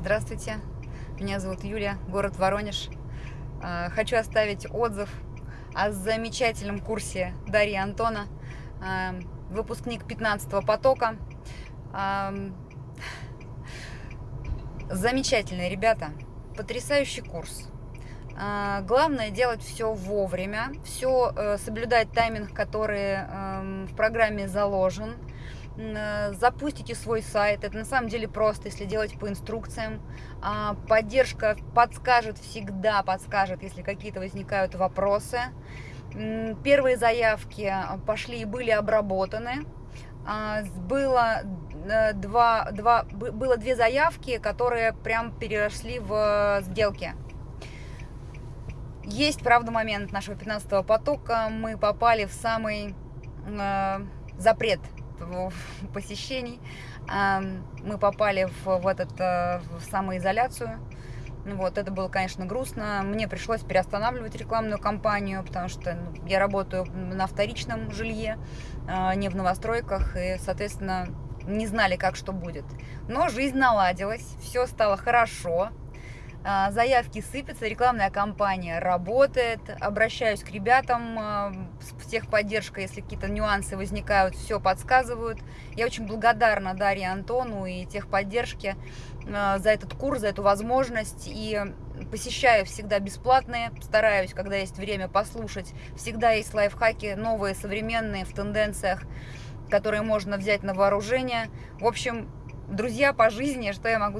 Здравствуйте, меня зовут Юлия, город Воронеж. Э, хочу оставить отзыв о замечательном курсе Дарьи Антона, э, выпускник 15 потока. Э, замечательные ребята, потрясающий курс. Главное делать все вовремя, все соблюдать тайминг, который эм, в программе заложен, запустите свой сайт. Это на самом деле просто, если делать по инструкциям. А, поддержка подскажет всегда, подскажет, если какие-то возникают вопросы. Первые заявки пошли и были обработаны. А, было, э, два, два, было две заявки, которые прям переросли в сделки. Есть, правда, момент нашего 15 потока. Мы попали в самый э, запрет посещений. Мы попали в, в, этот, э, в самоизоляцию. Вот, это было, конечно, грустно. Мне пришлось переостанавливать рекламную кампанию, потому что ну, я работаю на вторичном жилье, а, не в новостройках, и, соответственно, не знали, как что будет. Но жизнь наладилась, все стало хорошо. А, заявки сыпятся, рекламная кампания работает, обращаюсь к ребятам а, с техподдержкой, если какие-то нюансы возникают, все подсказывают. Я очень благодарна Дарье Антону и техподдержке а, за этот курс, за эту возможность, и посещаю всегда бесплатные, стараюсь, когда есть время, послушать. Всегда есть лайфхаки новые, современные, в тенденциях, которые можно взять на вооружение. В общем, друзья по жизни, что я могу